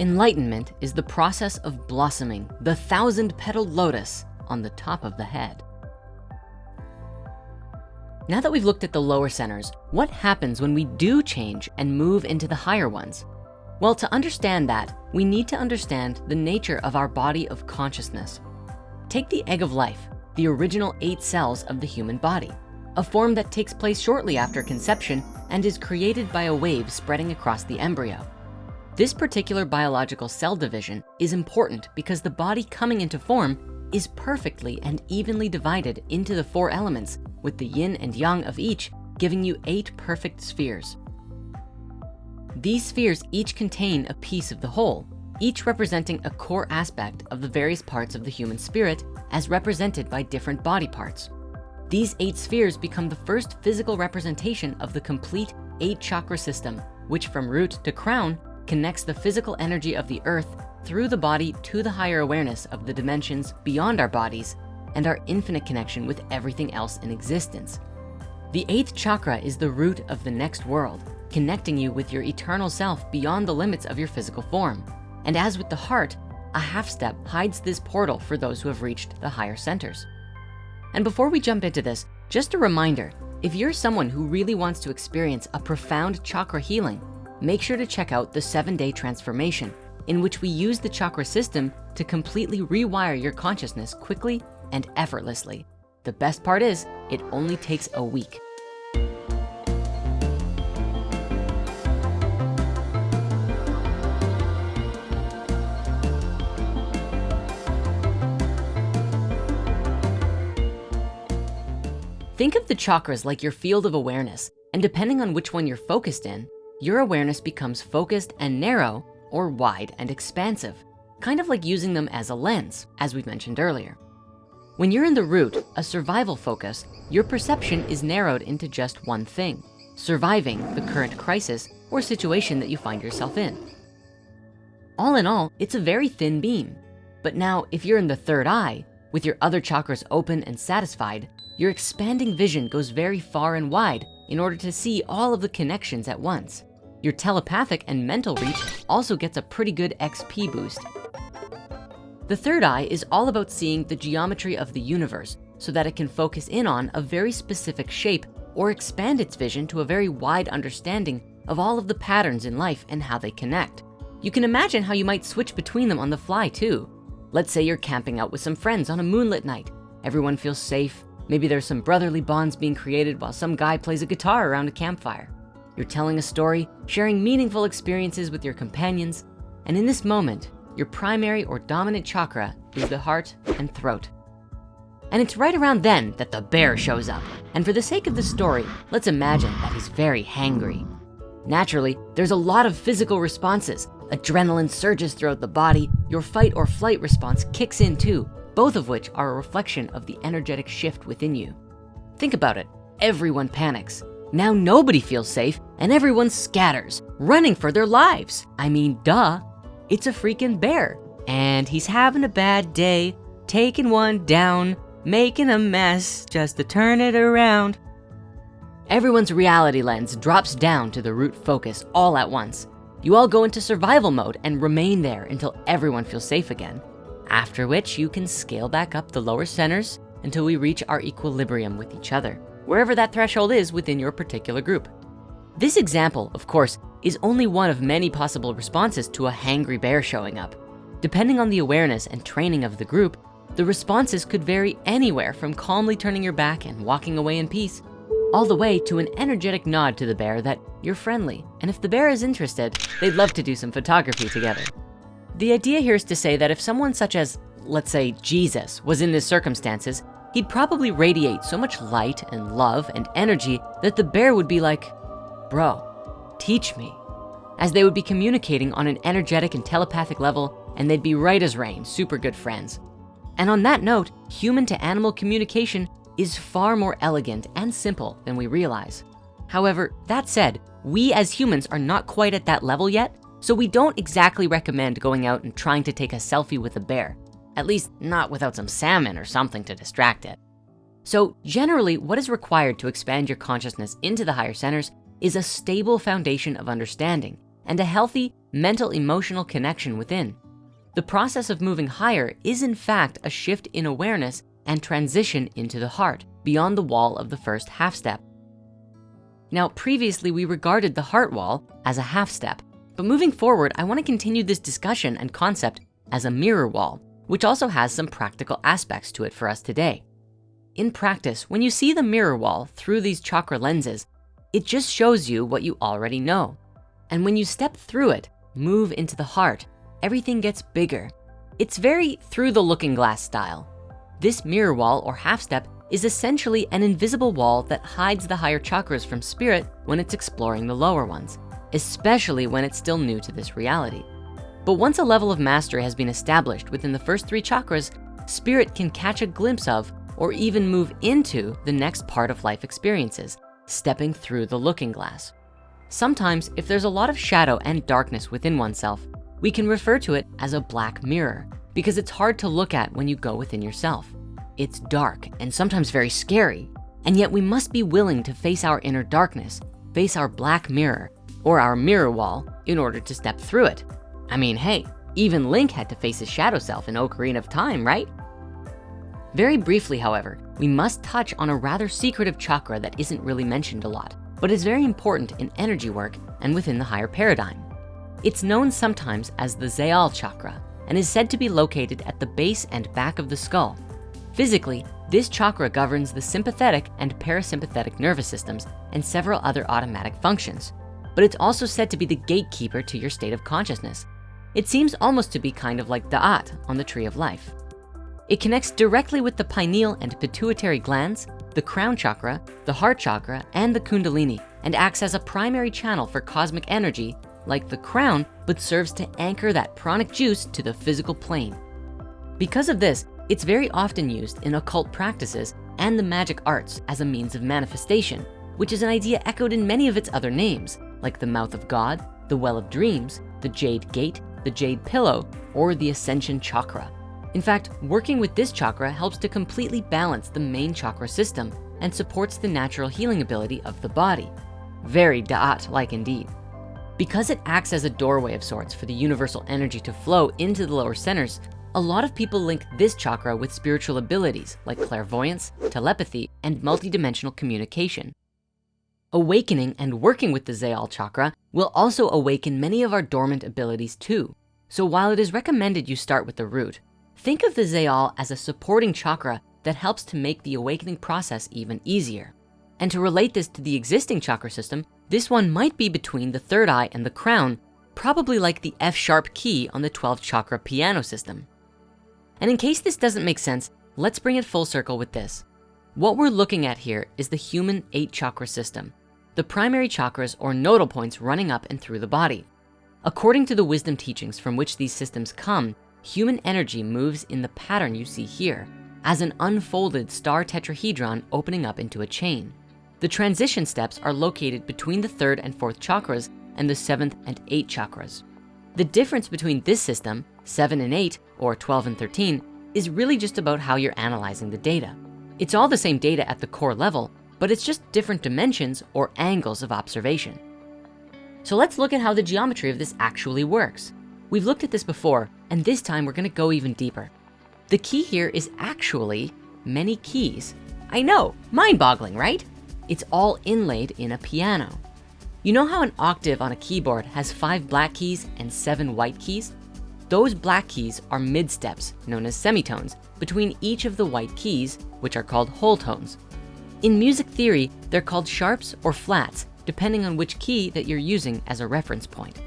Enlightenment is the process of blossoming the thousand petaled lotus on the top of the head. Now that we've looked at the lower centers, what happens when we do change and move into the higher ones? Well, to understand that, we need to understand the nature of our body of consciousness. Take the egg of life, the original eight cells of the human body, a form that takes place shortly after conception and is created by a wave spreading across the embryo. This particular biological cell division is important because the body coming into form is perfectly and evenly divided into the four elements with the yin and yang of each giving you eight perfect spheres. These spheres each contain a piece of the whole, each representing a core aspect of the various parts of the human spirit as represented by different body parts. These eight spheres become the first physical representation of the complete eight chakra system, which from root to crown connects the physical energy of the earth through the body to the higher awareness of the dimensions beyond our bodies and our infinite connection with everything else in existence. The eighth chakra is the root of the next world, connecting you with your eternal self beyond the limits of your physical form. And as with the heart, a half step hides this portal for those who have reached the higher centers. And before we jump into this, just a reminder, if you're someone who really wants to experience a profound chakra healing, make sure to check out the seven day transformation in which we use the chakra system to completely rewire your consciousness quickly and effortlessly. The best part is it only takes a week. Think of the chakras like your field of awareness, and depending on which one you're focused in, your awareness becomes focused and narrow or wide and expansive, kind of like using them as a lens, as we mentioned earlier. When you're in the root, a survival focus, your perception is narrowed into just one thing, surviving the current crisis or situation that you find yourself in. All in all, it's a very thin beam. But now if you're in the third eye, with your other chakras open and satisfied, your expanding vision goes very far and wide in order to see all of the connections at once. Your telepathic and mental reach also gets a pretty good XP boost. The third eye is all about seeing the geometry of the universe so that it can focus in on a very specific shape or expand its vision to a very wide understanding of all of the patterns in life and how they connect. You can imagine how you might switch between them on the fly too. Let's say you're camping out with some friends on a moonlit night. Everyone feels safe. Maybe there's some brotherly bonds being created while some guy plays a guitar around a campfire. You're telling a story, sharing meaningful experiences with your companions. And in this moment, your primary or dominant chakra is the heart and throat. And it's right around then that the bear shows up. And for the sake of the story, let's imagine that he's very hangry. Naturally, there's a lot of physical responses. Adrenaline surges throughout the body. Your fight or flight response kicks in too, both of which are a reflection of the energetic shift within you. Think about it, everyone panics. Now nobody feels safe and everyone scatters, running for their lives. I mean, duh, it's a freaking bear. And he's having a bad day, taking one down, making a mess just to turn it around. Everyone's reality lens drops down to the root focus all at once. You all go into survival mode and remain there until everyone feels safe again. After which you can scale back up the lower centers until we reach our equilibrium with each other, wherever that threshold is within your particular group. This example, of course, is only one of many possible responses to a hangry bear showing up. Depending on the awareness and training of the group, the responses could vary anywhere from calmly turning your back and walking away in peace, all the way to an energetic nod to the bear that you're friendly. And if the bear is interested, they'd love to do some photography together. The idea here is to say that if someone such as, let's say Jesus, was in these circumstances, he'd probably radiate so much light and love and energy that the bear would be like, bro, teach me. As they would be communicating on an energetic and telepathic level, and they'd be right as rain, super good friends. And on that note, human to animal communication is far more elegant and simple than we realize. However, that said, we as humans are not quite at that level yet, so we don't exactly recommend going out and trying to take a selfie with a bear, at least not without some salmon or something to distract it. So generally, what is required to expand your consciousness into the higher centers is a stable foundation of understanding and a healthy mental emotional connection within. The process of moving higher is in fact a shift in awareness and transition into the heart beyond the wall of the first half step. Now, previously we regarded the heart wall as a half step, but moving forward, I wanna continue this discussion and concept as a mirror wall, which also has some practical aspects to it for us today. In practice, when you see the mirror wall through these chakra lenses, it just shows you what you already know. And when you step through it, move into the heart, everything gets bigger. It's very through the looking glass style. This mirror wall or half step is essentially an invisible wall that hides the higher chakras from spirit when it's exploring the lower ones, especially when it's still new to this reality. But once a level of mastery has been established within the first three chakras, spirit can catch a glimpse of or even move into the next part of life experiences, stepping through the looking glass. Sometimes if there's a lot of shadow and darkness within oneself, we can refer to it as a black mirror because it's hard to look at when you go within yourself. It's dark and sometimes very scary, and yet we must be willing to face our inner darkness, face our black mirror or our mirror wall in order to step through it. I mean, hey, even Link had to face his shadow self in Ocarina of Time, right? Very briefly, however, we must touch on a rather secretive chakra that isn't really mentioned a lot, but is very important in energy work and within the higher paradigm. It's known sometimes as the Zaal chakra and is said to be located at the base and back of the skull. Physically, this chakra governs the sympathetic and parasympathetic nervous systems and several other automatic functions, but it's also said to be the gatekeeper to your state of consciousness. It seems almost to be kind of like Da'at on the tree of life. It connects directly with the pineal and pituitary glands, the crown chakra, the heart chakra, and the kundalini, and acts as a primary channel for cosmic energy like the crown, but serves to anchor that pranic juice to the physical plane. Because of this, it's very often used in occult practices and the magic arts as a means of manifestation, which is an idea echoed in many of its other names, like the mouth of God, the well of dreams, the jade gate, the jade pillow, or the ascension chakra. In fact, working with this chakra helps to completely balance the main chakra system and supports the natural healing ability of the body. Very Da'at-like indeed. Because it acts as a doorway of sorts for the universal energy to flow into the lower centers, a lot of people link this chakra with spiritual abilities like clairvoyance, telepathy, and multidimensional communication. Awakening and working with the Zaal chakra will also awaken many of our dormant abilities too. So while it is recommended you start with the root, Think of the Zaal as a supporting chakra that helps to make the awakening process even easier. And to relate this to the existing chakra system, this one might be between the third eye and the crown, probably like the F sharp key on the 12 chakra piano system. And in case this doesn't make sense, let's bring it full circle with this. What we're looking at here is the human eight chakra system, the primary chakras or nodal points running up and through the body. According to the wisdom teachings from which these systems come, human energy moves in the pattern you see here as an unfolded star tetrahedron opening up into a chain. The transition steps are located between the third and fourth chakras and the seventh and eighth chakras. The difference between this system, seven and eight, or 12 and 13, is really just about how you're analyzing the data. It's all the same data at the core level, but it's just different dimensions or angles of observation. So let's look at how the geometry of this actually works. We've looked at this before, and this time we're gonna go even deeper. The key here is actually many keys. I know, mind boggling, right? It's all inlaid in a piano. You know how an octave on a keyboard has five black keys and seven white keys? Those black keys are mid steps, known as semitones, between each of the white keys, which are called whole tones. In music theory, they're called sharps or flats, depending on which key that you're using as a reference point.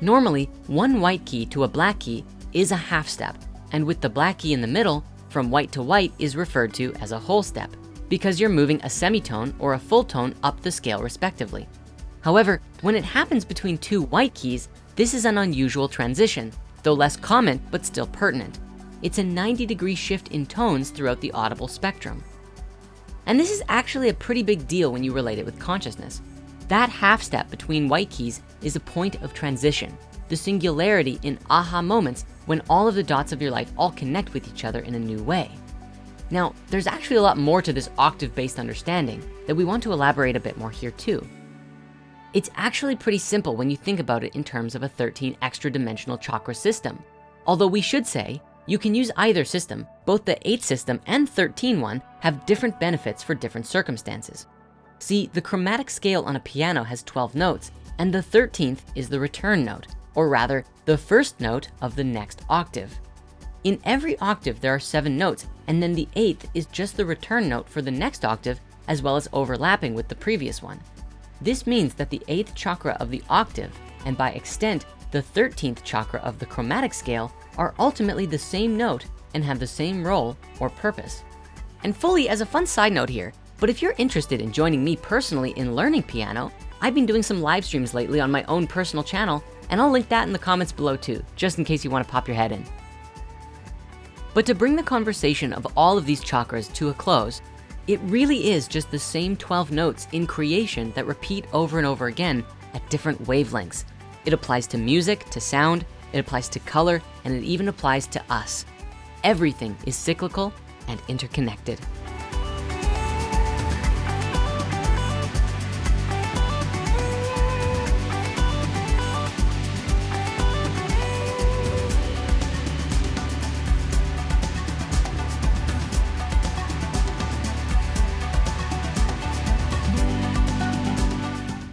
Normally, one white key to a black key is a half step, and with the black key in the middle, from white to white is referred to as a whole step because you're moving a semitone or a full tone up the scale respectively. However, when it happens between two white keys, this is an unusual transition, though less common, but still pertinent. It's a 90 degree shift in tones throughout the audible spectrum. And this is actually a pretty big deal when you relate it with consciousness. That half step between white keys is a point of transition, the singularity in aha moments when all of the dots of your life all connect with each other in a new way. Now, there's actually a lot more to this octave-based understanding that we want to elaborate a bit more here too. It's actually pretty simple when you think about it in terms of a 13 extra dimensional chakra system. Although we should say, you can use either system. Both the eight system and 13 one have different benefits for different circumstances. See, the chromatic scale on a piano has 12 notes and the 13th is the return note, or rather the first note of the next octave. In every octave, there are seven notes, and then the eighth is just the return note for the next octave, as well as overlapping with the previous one. This means that the eighth chakra of the octave, and by extent, the 13th chakra of the chromatic scale are ultimately the same note and have the same role or purpose. And fully as a fun side note here, but if you're interested in joining me personally in learning piano, I've been doing some live streams lately on my own personal channel, and I'll link that in the comments below too, just in case you wanna pop your head in. But to bring the conversation of all of these chakras to a close, it really is just the same 12 notes in creation that repeat over and over again at different wavelengths. It applies to music, to sound, it applies to color, and it even applies to us. Everything is cyclical and interconnected.